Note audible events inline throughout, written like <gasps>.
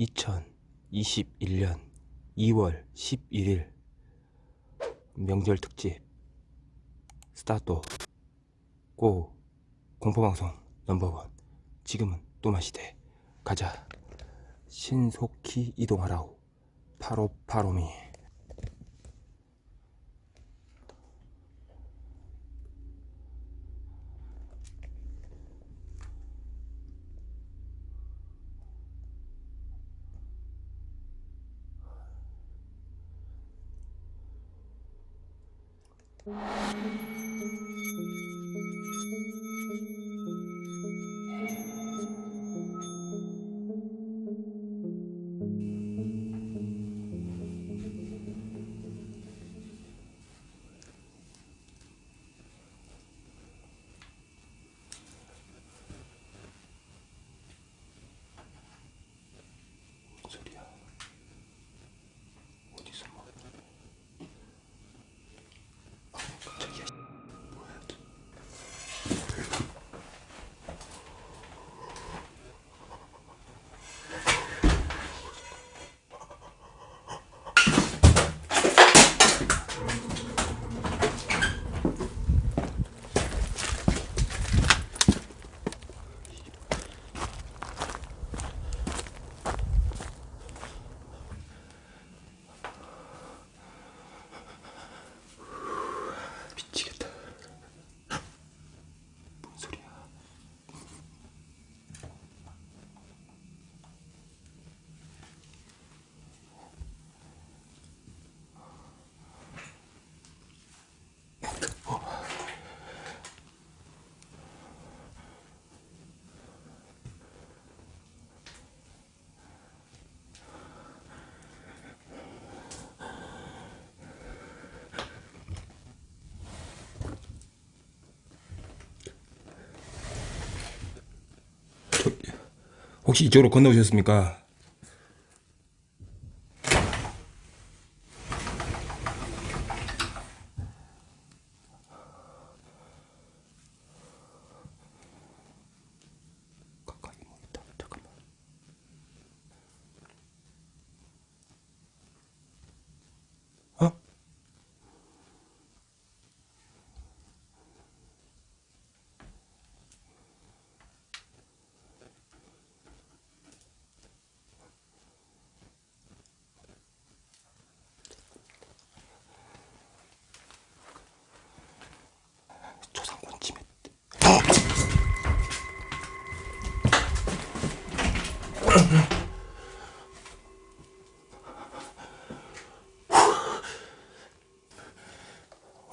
2021년 2월 11일 명절 특집 스타트 고 공포방송 넘버원. 지금은 또마시대. 가자. 신속히 이동하라우 파로파로미 혹시 이쪽으로 건너오셨습니까?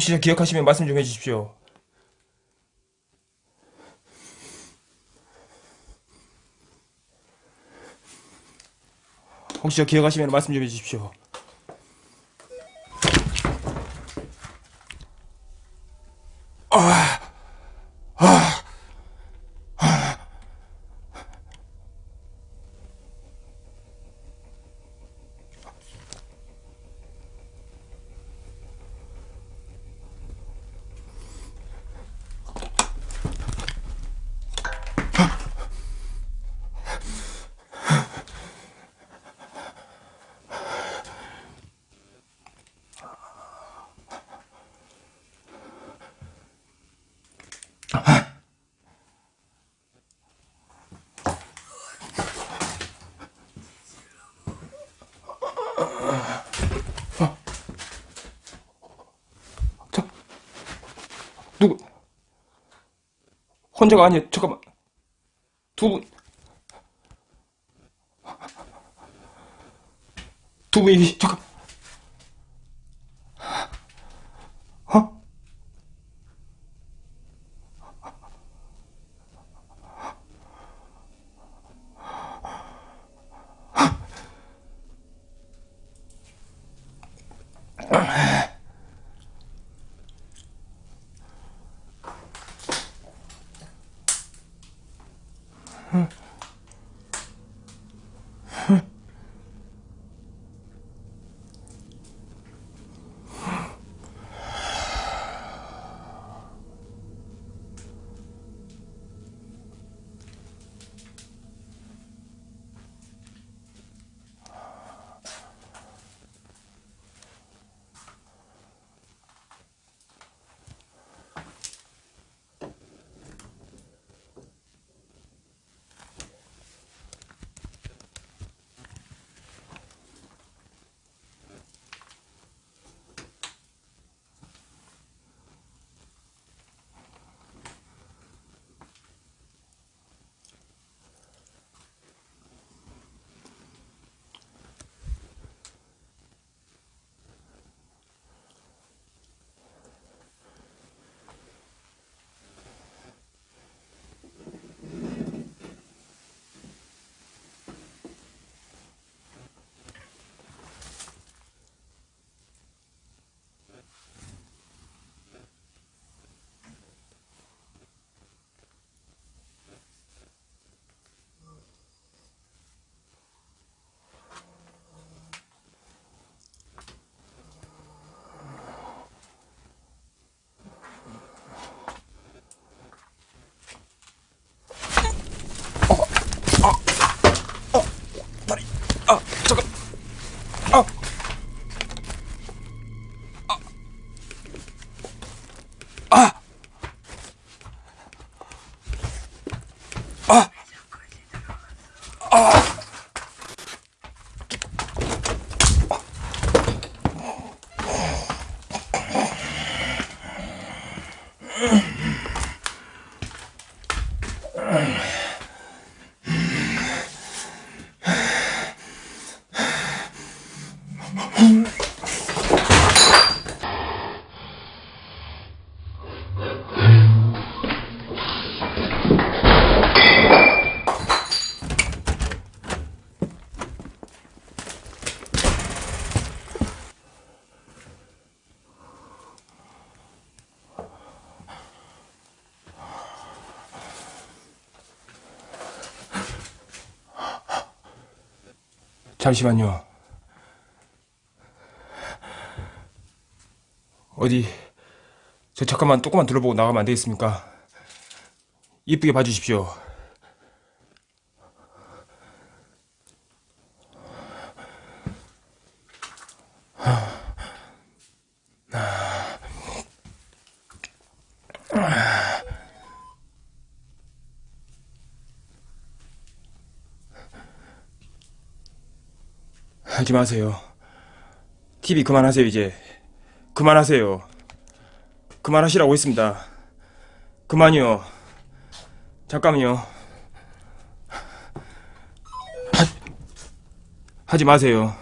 혹시 저 기억하시면 말씀 좀 해주십시오. 혹시 저 기억하시면 말씀 좀 해주십시오. 저 혼자가 아니에요. 잠깐만 두 분. 두 분이 잠깐. 잠시만요. 어디 저 잠깐만 조금만 둘러보고 나가면 안 되겠습니까? 이쁘게 봐주십시오. 하지 마세요. TV 그만하세요, 이제. 그만하세요. 그만하시라고 했습니다. 그만이요. 잠깐만요. 하, 하지 마세요.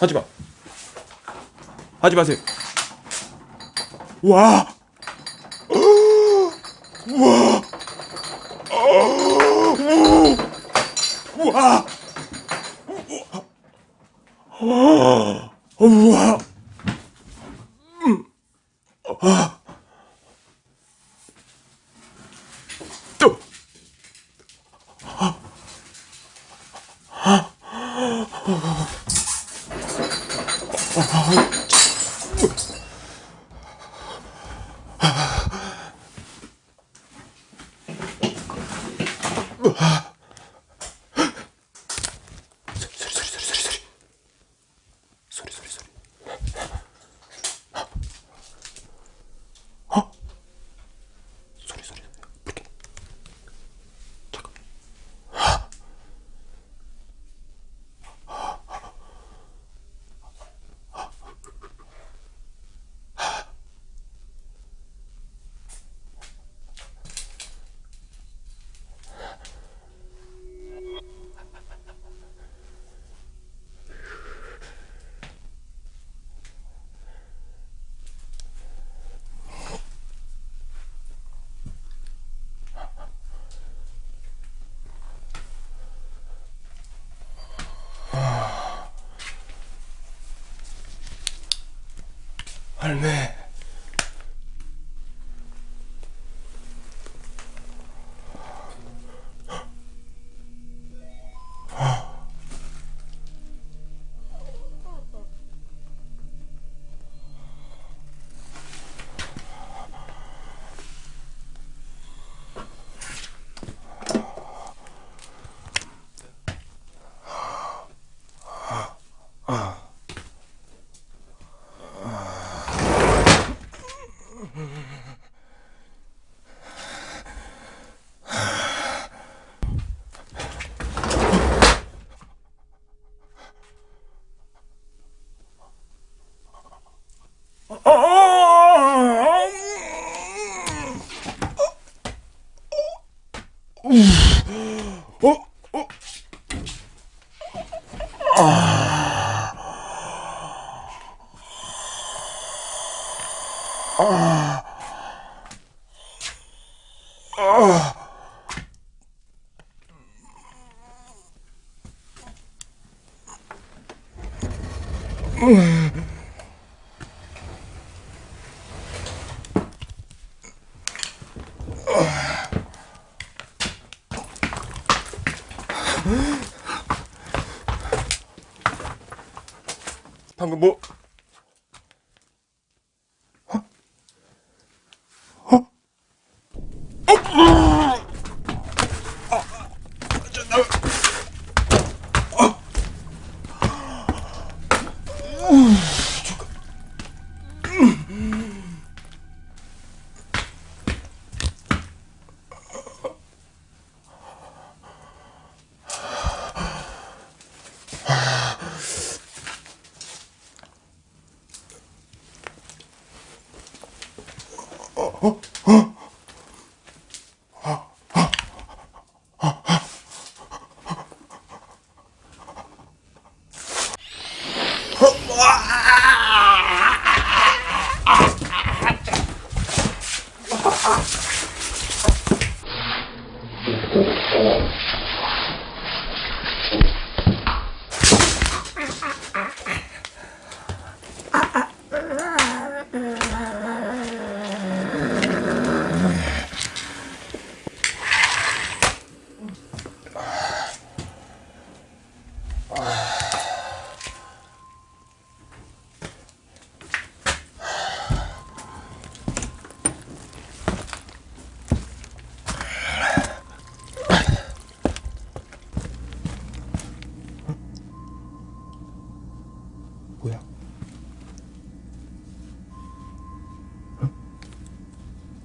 하지 마. 하지 마세요. 와. <gasps> 와. 와. 와. あれね Oh. 방금 뭐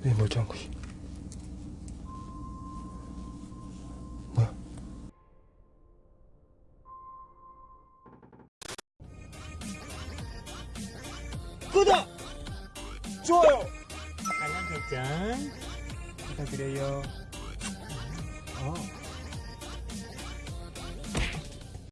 왜 멀쩡한 것이?